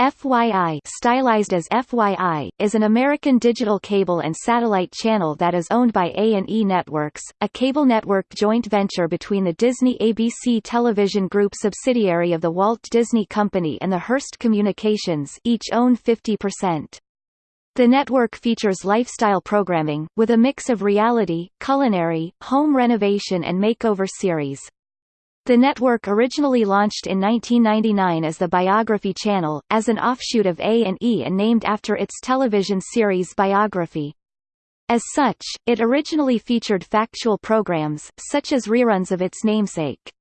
FYI stylized as FYI, is an American digital cable and satellite channel that is owned by A&E Networks, a cable network joint venture between the Disney-ABC Television Group subsidiary of the Walt Disney Company and the Hearst Communications each own 50%. The network features lifestyle programming, with a mix of reality, culinary, home renovation and makeover series. The network originally launched in 1999 as the Biography Channel, as an offshoot of A&E and named after its television series Biography. As such, it originally featured factual programs, such as reruns of its namesake.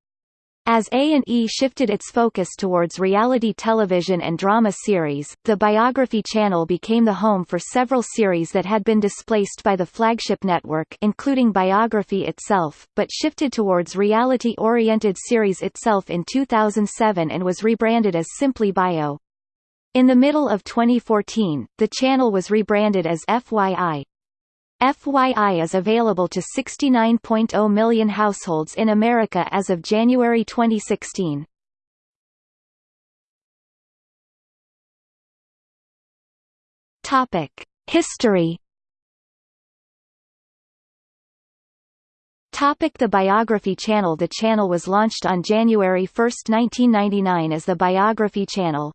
As A&E shifted its focus towards reality television and drama series, the Biography Channel became the home for several series that had been displaced by the flagship network including Biography itself, but shifted towards reality-oriented series itself in 2007 and was rebranded as simply Bio. In the middle of 2014, the channel was rebranded as FYI. FYI is available to 69.0 million households in America as of January 2016. Topic: History. Topic the Biography Channel The channel was launched on January 1, 1999 as the Biography Channel.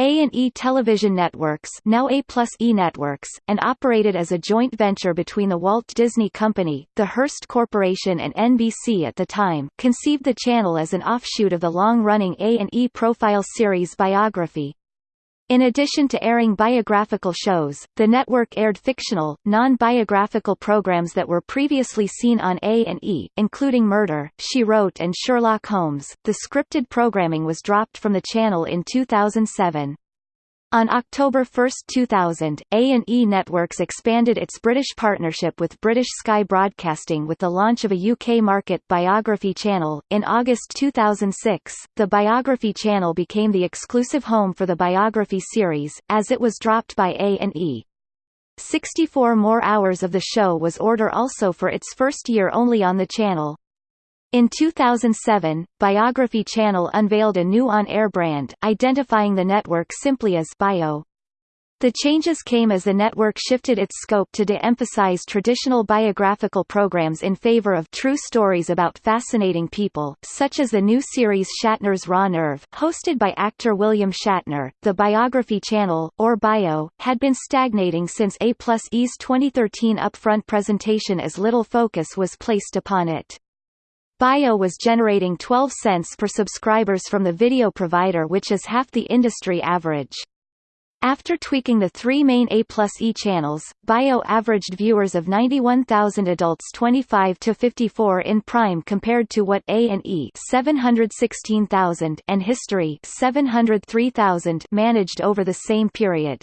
A&E Television Networks now A E Networks, and operated as a joint venture between the Walt Disney Company, the Hearst Corporation and NBC at the time, conceived the channel as an offshoot of the long-running A&E profile series Biography. In addition to airing biographical shows, the network aired fictional, non-biographical programs that were previously seen on A&E, including Murder, She Wrote and Sherlock Holmes. The scripted programming was dropped from the channel in 2007. On October 1, 2000, A&E Networks expanded its British partnership with British Sky Broadcasting with the launch of a UK market biography channel. In August 2006, the Biography channel became the exclusive home for the Biography series, as it was dropped by A&E. 64 more hours of the show was order also for its first year only on the channel. In 2007, Biography Channel unveiled a new on-air brand, identifying the network simply as Bio. The changes came as the network shifted its scope to de-emphasize traditional biographical programs in favor of true stories about fascinating people, such as the new series Shatner's Raw Nerve, hosted by actor William Shatner. The Biography Channel, or Bio, had been stagnating since A plus E's 2013 upfront presentation as little focus was placed upon it. Bio was generating 12 cents per subscribers from the video provider which is half the industry average. After tweaking the three main A plus E channels, Bio averaged viewers of 91,000 adults 25 to 54 in prime compared to what A&E 716,000 and History 703,000 managed over the same period.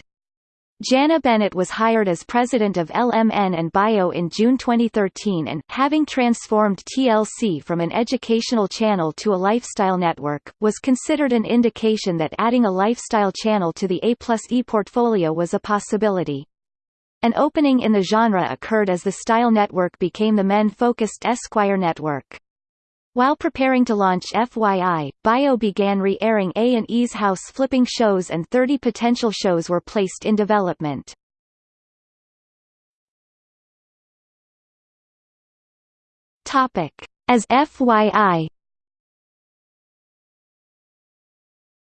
Jana Bennett was hired as president of LMN and Bio in June 2013 and, having transformed TLC from an educational channel to a lifestyle network, was considered an indication that adding a lifestyle channel to the A plus E portfolio was a possibility. An opening in the genre occurred as the Style Network became the men-focused Esquire network. While preparing to launch FYI, Bio began re-airing A&E's house-flipping shows and 30 potential shows were placed in development. As FYI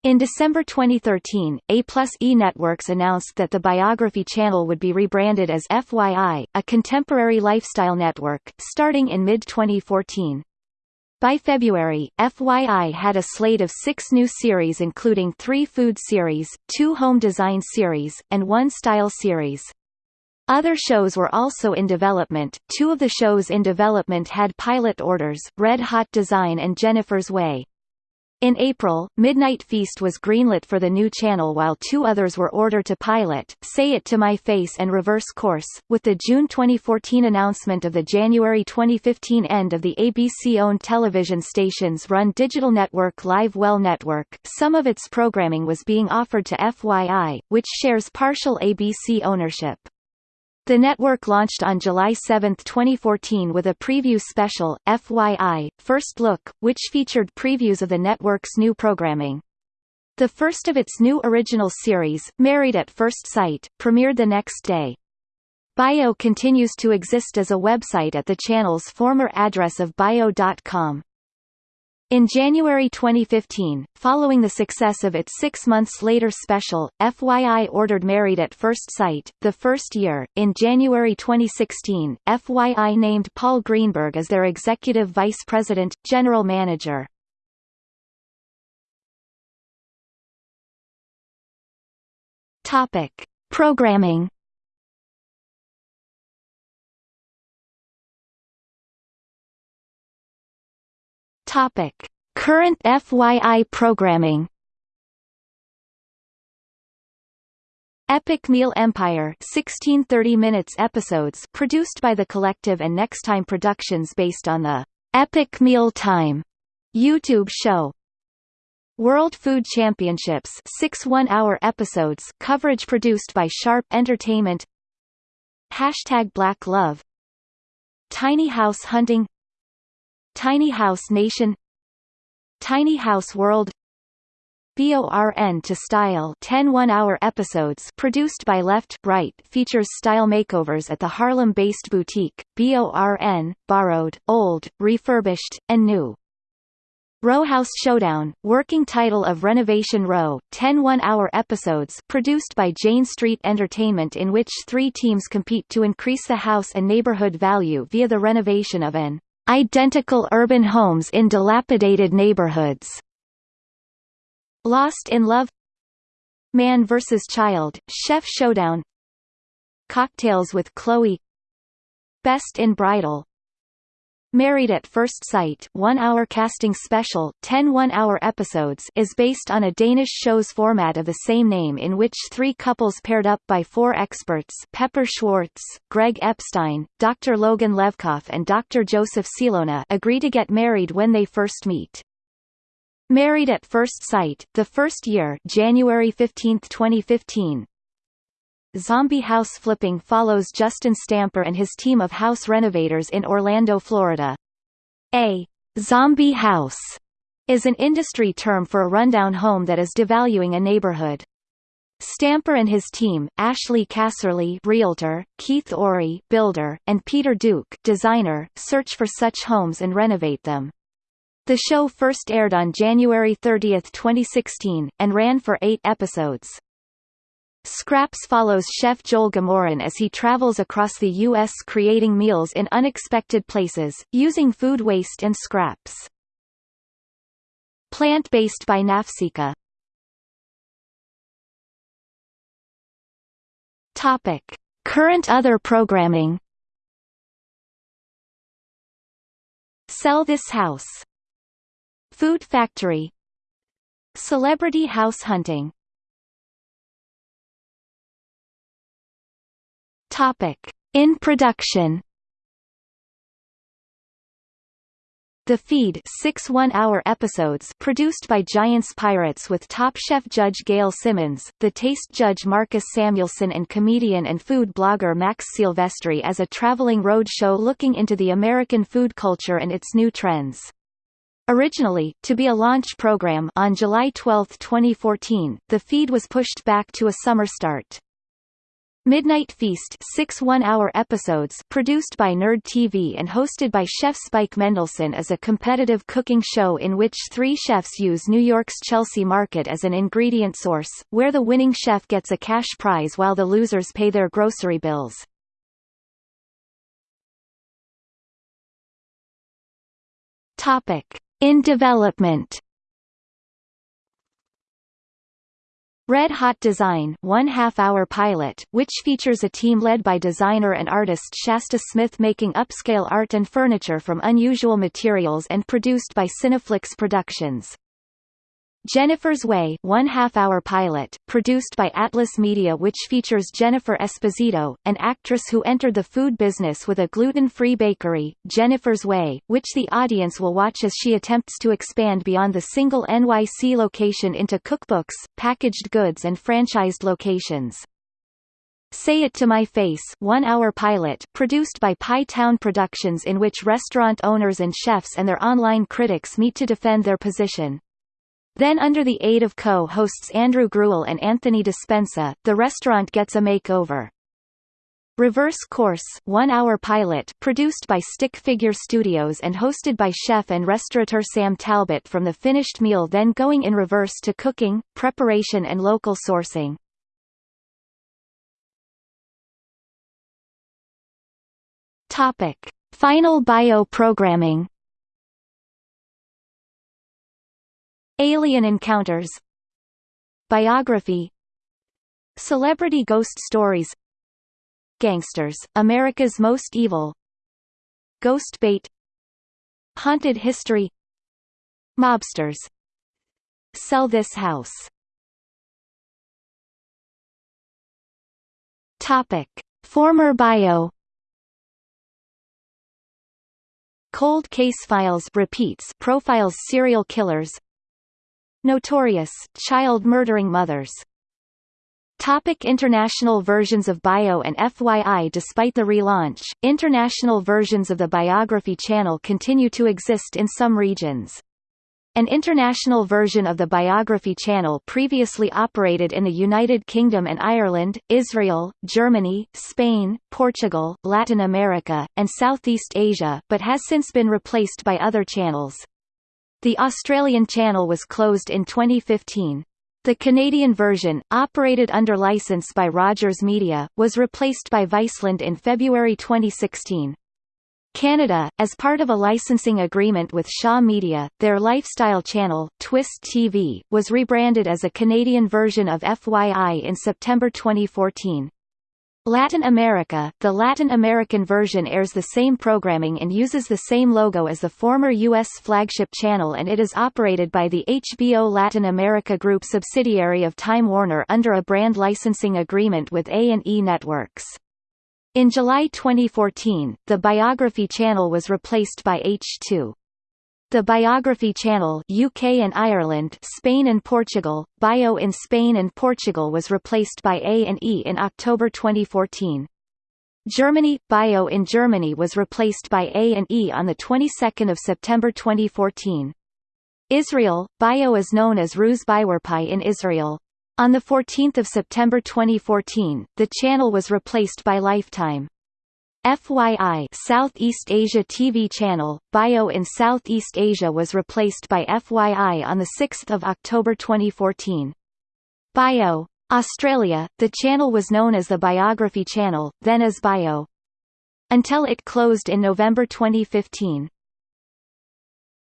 In December 2013, A plus E Networks announced that the Biography channel would be rebranded as FYI, a contemporary lifestyle network, starting in mid-2014. By February, FYI had a slate of six new series including three food series, two home design series, and one style series. Other shows were also in development, two of the shows in development had pilot orders, Red Hot Design and Jennifer's Way. In April, Midnight Feast was greenlit for the new channel while two others were ordered to pilot, Say It to My Face and Reverse Course. With the June 2014 announcement of the January 2015 end of the ABC-owned television station's run digital network Live Well Network, some of its programming was being offered to FYI, which shares partial ABC ownership. The network launched on July 7, 2014 with a preview special, FYI, First Look, which featured previews of the network's new programming. The first of its new original series, Married at First Sight, premiered the next day. Bio continues to exist as a website at the channel's former address of bio.com. In January 2015, following the success of its six months later special, FYI ordered Married at First Sight, the first year. In January 2016, FYI named Paul Greenberg as their executive vice president, general manager. Topic: Programming. Topic: Current FYI programming. Epic Meal Empire 16 30 minutes episodes produced by The Collective and Nexttime Productions based on the Epic Meal Time YouTube show. World Food Championships six one-hour episodes coverage produced by Sharp Entertainment Hashtag Black Love Tiny House Hunting Tiny House Nation Tiny House World BORN to Style 10 one-hour episodes produced by Left Right features style makeovers at the Harlem-based boutique, BORN, borrowed, old, refurbished, and new. Row House Showdown, working title of Renovation Row, 10 one-hour episodes produced by Jane Street Entertainment in which three teams compete to increase the house and neighborhood value via the renovation of an identical urban homes in dilapidated neighborhoods. Lost in Love Man vs. Child, Chef Showdown Cocktails with Chloe Best in Bridal Married at First Sight one-hour casting special 10 one-hour episodes is based on a Danish show's format of the same name in which three couples paired up by four experts Pepper Schwartz, Greg Epstein, Dr. Logan Levkoff and Dr. Joseph Cilona agree to get married when they first meet. Married at First Sight, the first year January 15, 2015, Zombie House Flipping follows Justin Stamper and his team of house renovators in Orlando, Florida. A zombie house is an industry term for a rundown home that is devaluing a neighborhood. Stamper and his team, Ashley Casserly realtor, Keith Ori builder, and Peter Duke designer, search for such homes and renovate them. The show first aired on January 30, 2016, and ran for eight episodes. Scraps follows chef Joel Gamoran as he travels across the U.S. creating meals in unexpected places, using food waste and scraps. Plant-based by Nafsika Topic. Current other programming Sell This House Food Factory Celebrity House Hunting Topic. In production The Feed six one-hour episodes produced by Giants Pirates with Top Chef judge Gail Simmons, the taste judge Marcus Samuelsson and comedian and food blogger Max Silvestri as a traveling road show looking into the American food culture and its new trends. Originally, to be a launch program on July 12, 2014, the feed was pushed back to a summer start. Midnight Feast six one-hour episodes produced by Nerd TV and hosted by chef Spike Mendelsohn is a competitive cooking show in which three chefs use New York's Chelsea Market as an ingredient source, where the winning chef gets a cash prize while the losers pay their grocery bills. In development Red Hot Design one half-hour pilot, which features a team led by designer and artist Shasta Smith making upscale art and furniture from unusual materials and produced by Cineflix Productions. Jennifer's Way one half-hour pilot, produced by Atlas Media which features Jennifer Esposito, an actress who entered the food business with a gluten-free bakery, Jennifer's Way, which the audience will watch as she attempts to expand beyond the single NYC location into cookbooks, packaged goods and franchised locations. Say It to My Face one-hour pilot, produced by Pie Town Productions in which restaurant owners and chefs and their online critics meet to defend their position. Then under the aid of co-hosts Andrew Gruel and Anthony Dispenza, the restaurant gets a makeover. Reverse Course one-hour pilot produced by Stick Figure Studios and hosted by chef and restaurateur Sam Talbot from the finished meal then going in reverse to cooking, preparation and local sourcing. Topic. Final bio Alien Encounters Biography Celebrity Ghost Stories Gangsters, America's Most Evil Ghost Bait Haunted History Mobsters. Sell This House. Topic. Former bio. Cold Case Files repeats profiles serial killers Notorious, child-murdering mothers Topic international versions of Bio and FYI Despite the relaunch, international versions of the Biography channel continue to exist in some regions. An international version of the Biography channel previously operated in the United Kingdom and Ireland, Israel, Germany, Spain, Portugal, Latin America, and Southeast Asia but has since been replaced by other channels. The Australian channel was closed in 2015. The Canadian version, operated under license by Rogers Media, was replaced by Viceland in February 2016. Canada, as part of a licensing agreement with Shaw Media, their lifestyle channel, Twist TV, was rebranded as a Canadian version of FYI in September 2014. Latin America, the Latin American version airs the same programming and uses the same logo as the former U.S. flagship channel and it is operated by the HBO Latin America Group subsidiary of Time Warner under a brand licensing agreement with A&E Networks. In July 2014, the Biography channel was replaced by H2. The Biography Channel UK and Ireland Spain and Portugal, Bio in Spain and Portugal was replaced by A&E in October 2014. Germany Bio in Germany was replaced by A&E on the 22nd of September 2014. Israel Bio is known as Ruz Biwerpai in Israel. On the 14th of September 2014, the channel was replaced by Lifetime. FYI Southeast Asia TV channel, Bio in Southeast Asia was replaced by FYI on 6 October 2014. Bio. Australia, the channel was known as the Biography Channel, then as Bio. Until it closed in November 2015.